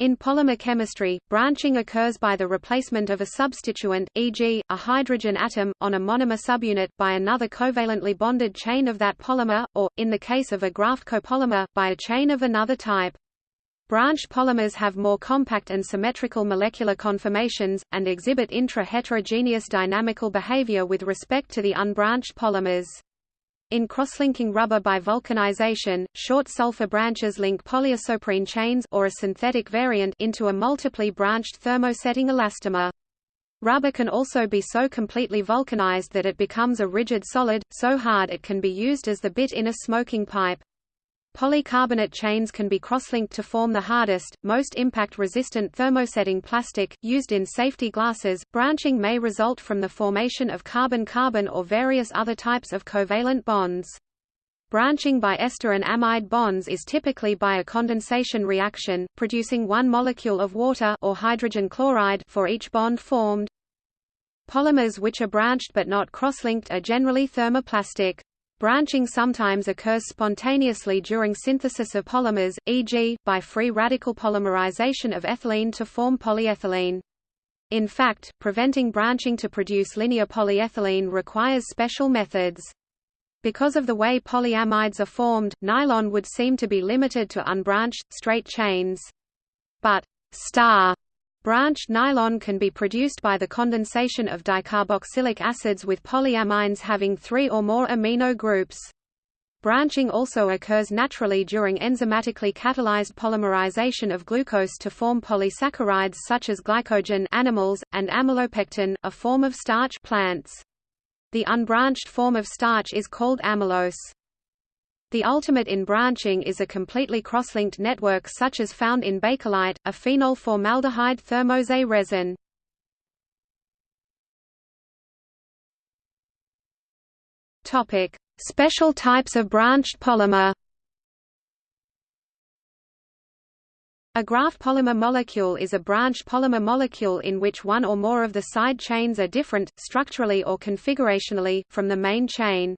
In polymer chemistry, branching occurs by the replacement of a substituent, e.g., a hydrogen atom, on a monomer subunit, by another covalently bonded chain of that polymer, or, in the case of a graft copolymer, by a chain of another type. Branched polymers have more compact and symmetrical molecular conformations, and exhibit intra-heterogeneous dynamical behavior with respect to the unbranched polymers. In crosslinking rubber by vulcanization, short sulfur branches link polyisoprene chains or a synthetic variant into a multiply branched thermosetting elastomer. Rubber can also be so completely vulcanized that it becomes a rigid solid, so hard it can be used as the bit in a smoking pipe. Polycarbonate chains can be crosslinked to form the hardest, most impact-resistant thermosetting plastic, used in safety glasses. Branching may result from the formation of carbon-carbon or various other types of covalent bonds. Branching by ester and amide bonds is typically by a condensation reaction, producing one molecule of water or hydrogen chloride for each bond formed. Polymers which are branched but not cross-linked are generally thermoplastic. Branching sometimes occurs spontaneously during synthesis of polymers, e.g., by free radical polymerization of ethylene to form polyethylene. In fact, preventing branching to produce linear polyethylene requires special methods. Because of the way polyamides are formed, nylon would seem to be limited to unbranched, straight chains. But star Branched nylon can be produced by the condensation of dicarboxylic acids with polyamines having three or more amino groups. Branching also occurs naturally during enzymatically catalyzed polymerization of glucose to form polysaccharides such as glycogen animals, and amylopectin, a form of starch plants. The unbranched form of starch is called amylose. The ultimate in branching is a completely cross-linked network such as found in bakelite, a phenol formaldehyde thermoset resin. Topic: Special types of branched polymer. A graft polymer molecule is a branched polymer molecule in which one or more of the side chains are different, structurally or configurationally, from the main chain.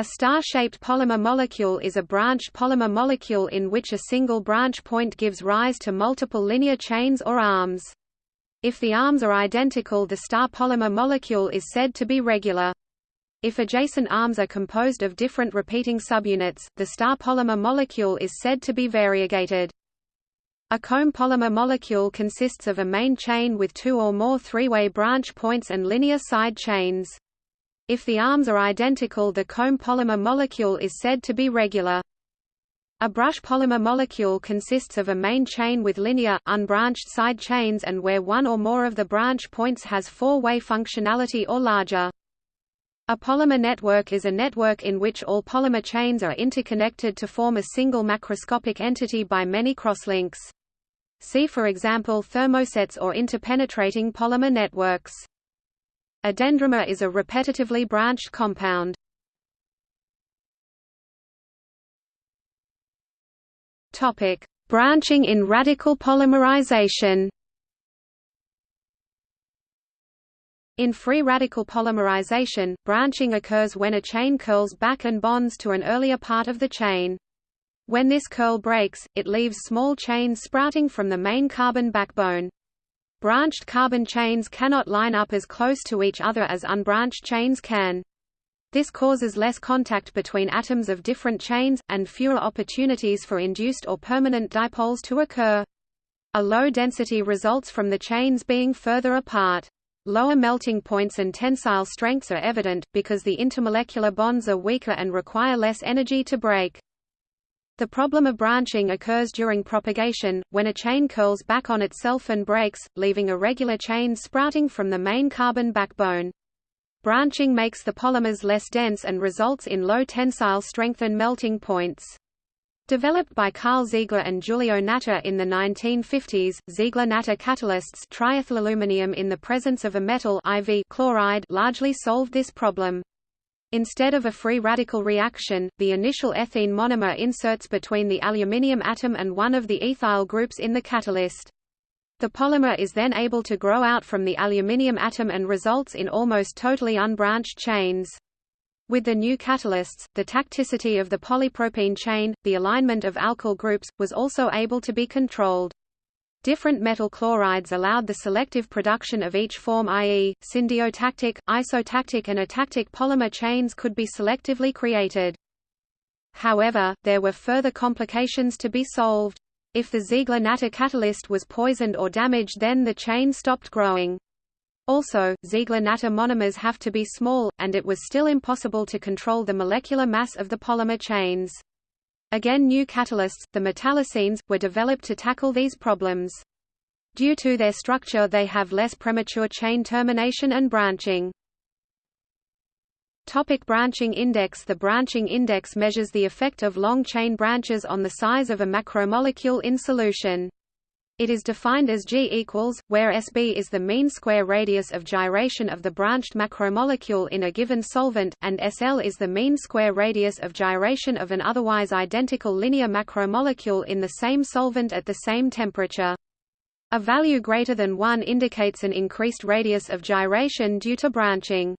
A star-shaped polymer molecule is a branched polymer molecule in which a single branch point gives rise to multiple linear chains or arms. If the arms are identical the star polymer molecule is said to be regular. If adjacent arms are composed of different repeating subunits, the star polymer molecule is said to be variegated. A comb polymer molecule consists of a main chain with two or more three-way branch points and linear side chains. If the arms are identical the comb polymer molecule is said to be regular. A brush polymer molecule consists of a main chain with linear, unbranched side chains and where one or more of the branch points has four-way functionality or larger. A polymer network is a network in which all polymer chains are interconnected to form a single macroscopic entity by many crosslinks. See for example thermosets or interpenetrating polymer networks. A dendrimer is a repetitively branched compound. Topic: Branching in radical polymerization. In free radical polymerization, branching occurs when a chain curls back and bonds to an earlier part of the chain. When this curl breaks, it leaves small chains sprouting from the main carbon backbone. Branched carbon chains cannot line up as close to each other as unbranched chains can. This causes less contact between atoms of different chains, and fewer opportunities for induced or permanent dipoles to occur. A low density results from the chains being further apart. Lower melting points and tensile strengths are evident, because the intermolecular bonds are weaker and require less energy to break. The problem of branching occurs during propagation, when a chain curls back on itself and breaks, leaving a regular chain sprouting from the main carbon backbone. Branching makes the polymers less dense and results in low tensile strength and melting points. Developed by Karl Ziegler and Giulio Natta in the 1950s, Ziegler-Natta catalysts triethylaluminium in the presence of a metal IV chloride largely solved this problem. Instead of a free radical reaction, the initial ethene monomer inserts between the aluminium atom and one of the ethyl groups in the catalyst. The polymer is then able to grow out from the aluminium atom and results in almost totally unbranched chains. With the new catalysts, the tacticity of the polypropene chain, the alignment of alkyl groups, was also able to be controlled. Different metal chlorides allowed the selective production of each form i.e., syndiotactic, isotactic and atactic polymer chains could be selectively created. However, there were further complications to be solved. If the Ziegler-Natta catalyst was poisoned or damaged then the chain stopped growing. Also, Ziegler-Natta monomers have to be small, and it was still impossible to control the molecular mass of the polymer chains. Again new catalysts, the metallocenes, were developed to tackle these problems. Due to their structure they have less premature chain termination and branching. Topic branching index The branching index measures the effect of long chain branches on the size of a macromolecule in solution. It is defined as G equals, where SB is the mean square radius of gyration of the branched macromolecule in a given solvent, and SL is the mean square radius of gyration of an otherwise identical linear macromolecule in the same solvent at the same temperature. A value greater than 1 indicates an increased radius of gyration due to branching.